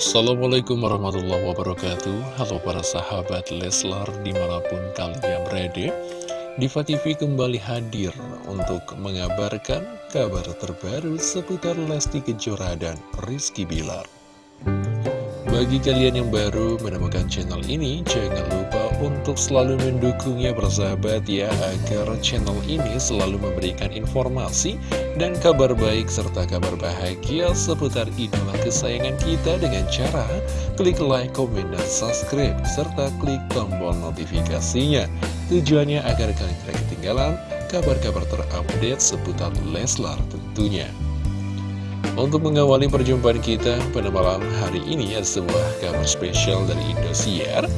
Assalamualaikum warahmatullahi wabarakatuh. Halo para sahabat Leslar di mana pun kalian berada Diva TV kembali hadir untuk mengabarkan kabar terbaru seputar Lesti Kejora dan Rizky Bilar. Bagi kalian yang baru menemukan channel ini, jangan lupa untuk selalu mendukungnya bersahabat ya, agar channel ini selalu memberikan informasi dan kabar baik serta kabar bahagia seputar idola kesayangan kita dengan cara klik like, komen, dan subscribe, serta klik tombol notifikasinya. Tujuannya agar kalian tidak ketinggalan kabar-kabar terupdate seputar Leslar tentunya. Untuk mengawali perjumpaan kita pada malam hari ini ya sebuah kabar spesial dari Indosiar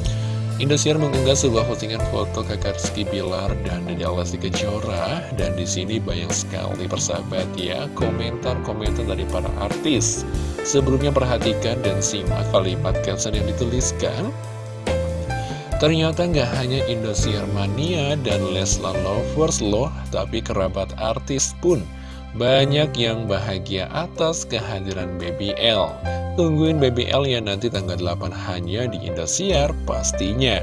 Indosiar mengunggah sebuah postingan foto kakak Rizky Bilar dan Dede Lesti Kejora. Dan di sini banyak sekali persahabat ya komentar-komentar dari para artis. Sebelumnya perhatikan dan simak kalimat caption yang dituliskan. Ternyata nggak hanya Indosiar Mania dan Leslar Lovers loh Tapi kerabat artis pun banyak yang bahagia atas kehadiran BBL Tungguin BBL ya nanti tanggal 8 hanya di Indosiar pastinya.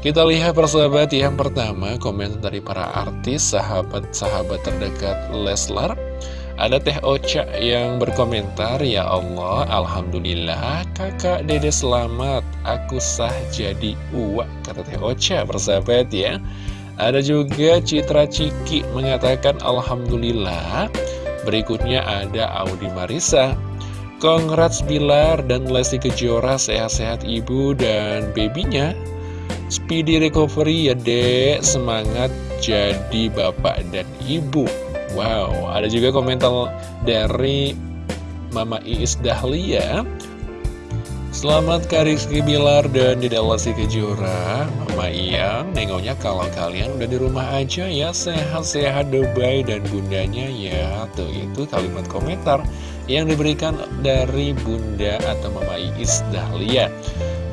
Kita lihat persahabat yang pertama komen dari para artis sahabat-sahabat terdekat Leslar. Ada Teh Ocha yang berkomentar, Ya Allah, Alhamdulillah, kakak dede selamat, aku sah jadi uak, kata Teh Ocha, persahabat ya. Ada juga Citra Ciki mengatakan Alhamdulillah Berikutnya ada Audi Marisa. Congrats Bilar dan Lesti Kejora sehat-sehat ibu dan babynya. Speedy recovery ya dek. Semangat jadi bapak dan ibu. Wow ada juga komentar dari Mama Iis Dahlia Selamat Kak Rizky Bilar dan Dede Kejora. Mama Iyang nengoknya kalau kalian udah di rumah aja ya Sehat-sehat Dubai dan bundanya ya. Tuh itu kalimat komentar yang diberikan dari bunda atau Mama Iis Dahlia.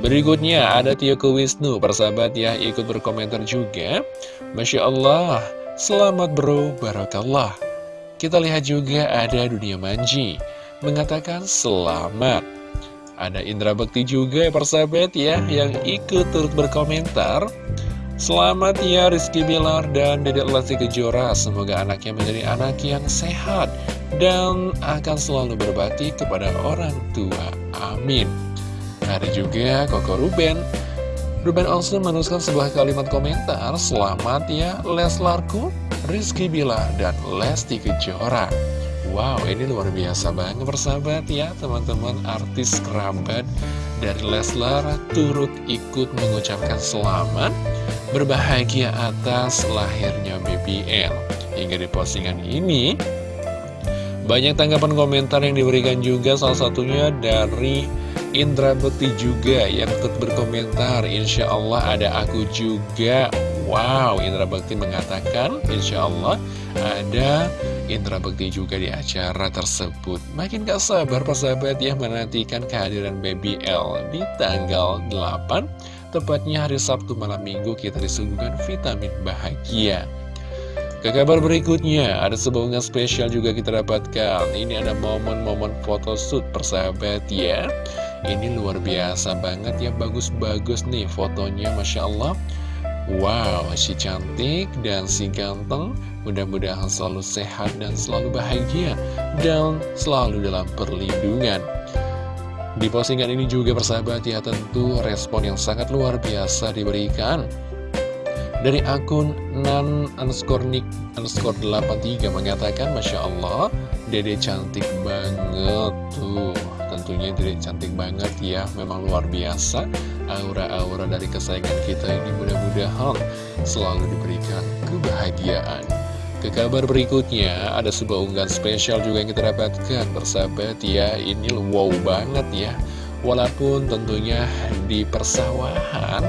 Berikutnya ada Tio Wisnu Persahabat ya ikut berkomentar juga. Masya Allah Selamat bro, Barakallah. Kita lihat juga ada Dunia Manji Mengatakan selamat ada Indra Bekti juga ya persahabat ya Yang ikut turut berkomentar. Selamat ya Rizky Bilar dan Dedek Lesti Kejora. Semoga anaknya menjadi anak yang sehat Dan akan selalu berbakti kepada orang tua. Amin. Ada juga Koko Ruben. Ruben also menuliskan sebuah kalimat komentar. Selamat ya Leslarku, Rizky Bilar, dan Lesti Kejora Wow, ini luar biasa banget persahabat ya teman-teman artis kerabat dari Leslar turut ikut mengucapkan selamat berbahagia atas lahirnya BBL. Hingga di postingan ini banyak tanggapan komentar yang diberikan juga salah satunya dari Indra Bekti juga yang ikut berkomentar Insya Allah ada aku juga Wow, Indra Bekti mengatakan Insya Allah ada Indra Bekti juga di acara tersebut Makin gak sabar persahabat ya menantikan kehadiran Baby L di tanggal 8 Tepatnya hari Sabtu malam minggu kita disuguhkan vitamin bahagia ke kabar berikutnya, ada sebuah unggahan spesial juga kita dapatkan. Ini ada momen-momen photoshoot persahabat ya. Ini luar biasa banget ya, bagus-bagus nih fotonya, Masya Allah. Wow, si cantik dan si ganteng Mudah-mudahan selalu sehat dan selalu bahagia Dan selalu dalam perlindungan. Di postingan ini juga persahabat ya tentu respon yang sangat luar biasa diberikan Dari akun nan underscore nick underscore 83 mengatakan Masya Allah Dede cantik banget. Tuh tentunya Dede cantik banget ya Memang luar biasa Aura-aura dari kesayangan kita ini mudah-mudahan selalu diberikan kebahagiaan. Ke kabar berikutnya, ada sebuah unggahan spesial juga yang kita dapatkan Bersahabat ya, ini wow banget ya. Walaupun tentunya di persawahan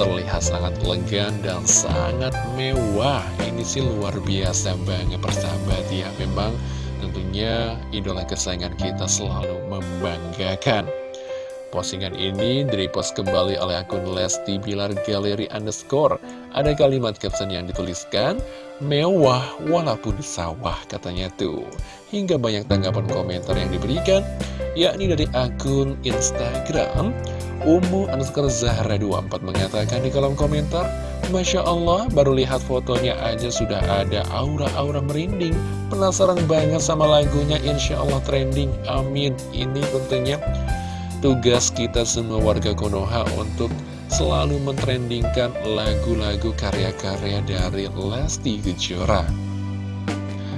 terlihat sangat elegan dan sangat mewah. Ini sih luar biasa banget persahabat ya. Memang tentunya idola kesayangan kita selalu membanggakan Postingan ini direpost kembali oleh akun Lesti Bilar Galeri Underscore. Ada kalimat caption yang dituliskan, mewah walaupun sawah katanya tuh. Hingga banyak tanggapan komentar yang diberikan, yakni dari akun Instagram, Umu underscore Zahra 24 mengatakan di kolom komentar, Masya Allah, baru lihat fotonya aja sudah ada aura-aura merinding. Penasaran banget sama lagunya, Insya Allah trending, amin. Ini tentunya Tugas kita semua warga Konoha untuk selalu mentrendingkan lagu-lagu karya-karya dari Lesti Kejora.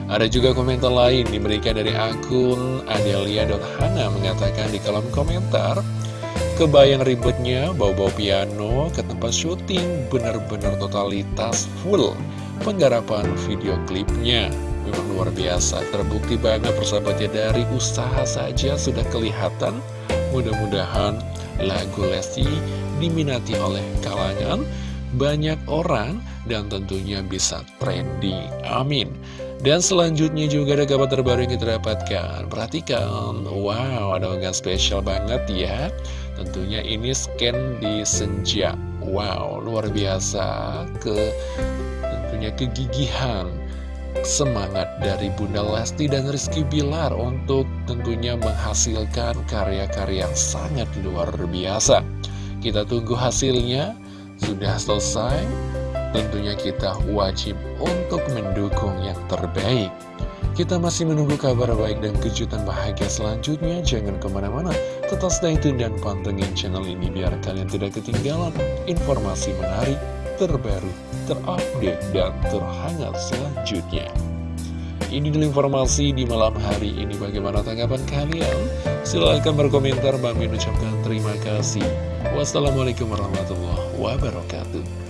Ada juga komentar lain diberikan dari akun Adelia.hana mengatakan di kolom komentar, Kebayang ribetnya bawa-bawa piano ke tempat syuting benar-benar totalitas full penggarapan video klipnya. Memang luar biasa, terbukti banget persahabatnya dari usaha saja sudah kelihatan Mudah-mudahan lagu Lesti diminati oleh kalangan banyak orang dan tentunya bisa trending. Amin. Dan selanjutnya juga ada kabar terbaru yang kita dapatkan. Perhatikan, wow, ada unggahan spesial banget ya. Tentunya ini scan di senja. Wow, luar biasa ke tentunya kegigihan semangat dari Bunda Lesti dan Rizky Bilar untuk tentunya menghasilkan karya-karya yang sangat luar biasa. Kita tunggu hasilnya, sudah selesai, tentunya kita wajib untuk mendukung yang terbaik. Kita masih menunggu kabar baik dan kejutan bahagia selanjutnya. Jangan ke mana-mana, tetap stay tune dan pantengin channel ini biar kalian tidak ketinggalan informasi menarik terbaru, terupdate, dan terhangat selanjutnya. Ini dulu informasi di malam hari ini. Bagaimana tanggapan kalian? Silahkan berkomentar. Bang ucapkan terima kasih. Wassalamualaikum warahmatullahi wabarakatuh.